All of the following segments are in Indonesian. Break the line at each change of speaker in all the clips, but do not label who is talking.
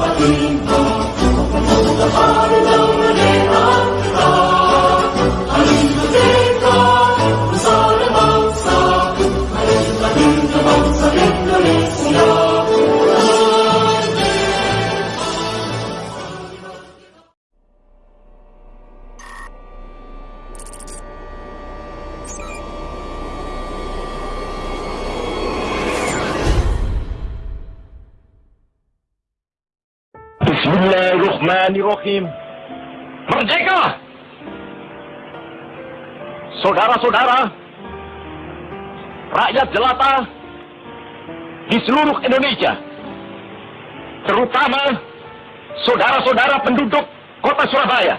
Abadum, Bismillahirrahmanirrahim. Merdeka! Saudara-saudara, rakyat jelata di seluruh Indonesia, terutama saudara-saudara penduduk kota Surabaya.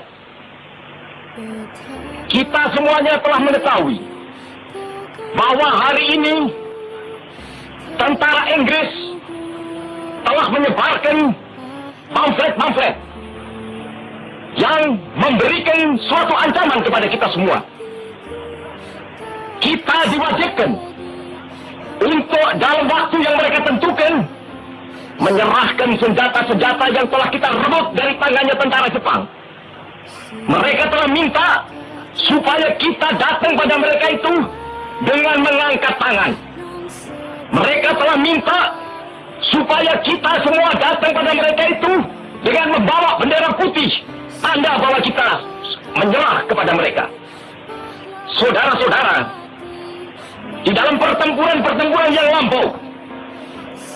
Kita semuanya telah mengetahui bahwa hari ini tentara Inggris telah menyebarkan pamflet-pamflet yang memberikan suatu ancaman kepada kita semua. Kita diwajibkan untuk dalam waktu yang mereka tentukan menyerahkan senjata-senjata yang telah kita rebut dari tangannya tentara Jepang. Mereka telah minta supaya kita datang pada mereka itu dengan mengangkat tangan. Mereka telah minta supaya kita semua datang pada mereka itu dengan membawa bendera putih tanda bahwa kita menyerah kepada mereka. Saudara-saudara di dalam pertempuran-pertempuran yang lampau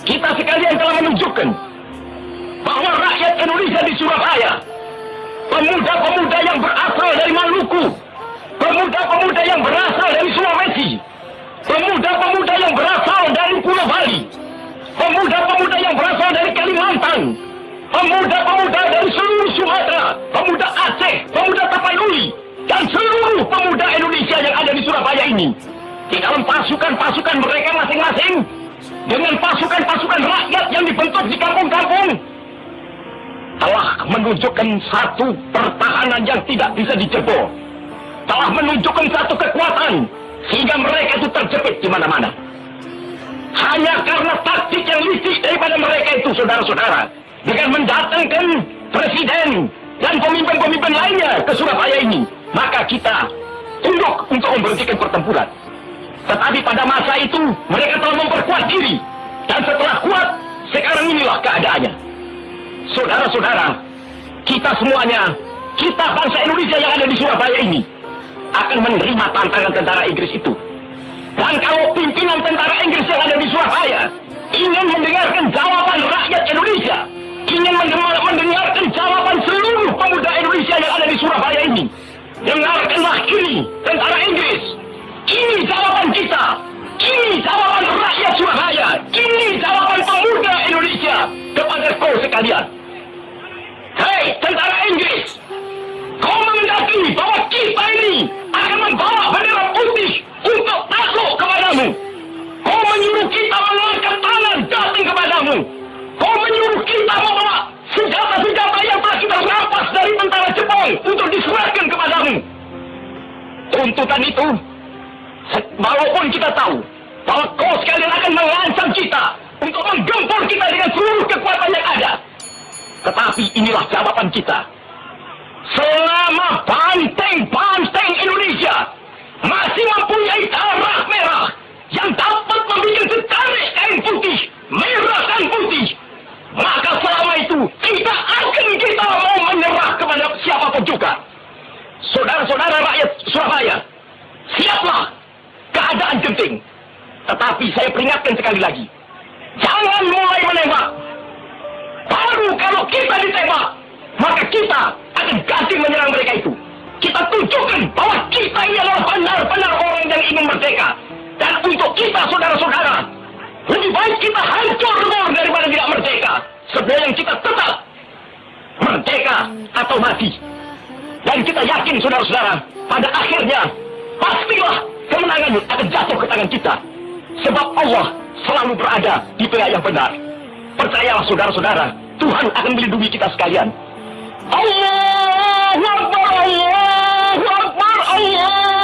kita sekalian telah menunjukkan bahwa rakyat Indonesia di Surabaya pemuda-pemuda yang berasal dari Maluku pemuda-pemuda yang berasal dari Sulawesi pemuda-pemuda yang berasal ini. Di dalam pasukan-pasukan mereka masing-masing, dengan pasukan-pasukan rakyat yang dibentuk di kampung-kampung, telah menunjukkan satu pertahanan yang tidak bisa dijebol. Telah menunjukkan satu kekuatan, sehingga mereka itu terjepit di mana-mana. Hanya karena taktik yang licik daripada mereka itu, saudara-saudara. Dengan mendatangkan presiden dan pemimpin-pemimpin lainnya ke Surabaya ini. Maka kita tunduk untuk memberhentikan pertempuran. Tetapi pada masa itu, mereka telah memperkuat diri. Dan setelah kuat, sekarang inilah keadaannya. Saudara-saudara, kita semuanya, kita bangsa Indonesia yang ada di Surabaya ini, akan menerima tantangan tentara Inggris itu. Dan kalau pimpinan tentara Inggris yang ada ini tentara Inggris. Ini jawaban kita. Ini jawaban rakyat Surabaya. Ini jawaban pemuda Indonesia kepada kau sekalian. Tuntutan itu, walaupun kita tahu bahwa kau sekalian akan mengancam kita untuk menggempur kita dengan seluruh kekuatan yang ada. Tetapi inilah jawaban kita. Selama banteng-banteng Indonesia masih mempunyai darah merah yang dapat membuat setarik kain putih, merah dan putih, maka selama itu tidak akan kita mau menyerah kepada siapa pun juga. Saudara-saudara rakyat Surabaya, siaplah keadaan genting. Tetapi saya peringatkan sekali lagi, jangan mulai menembak. Baru kalau kita ditembak, maka kita akan ganti menyerang mereka itu. Kita tunjukkan bahwa kita ini adalah benar-benar orang yang ingin merdeka. Dan untuk kita, saudara-saudara, lebih baik kita hancur lebur daripada tidak merdeka. Sebelum kita tetap merdeka atau mati. Dan kita yakin, saudara-saudara, pada akhirnya pastilah kemenangan akan jatuh ke tangan kita. Sebab Allah selalu berada di pihak yang benar. Percayalah, saudara-saudara, Tuhan akan melindungi kita sekalian. Allahu Akbar, Allahu Akbar, Allahu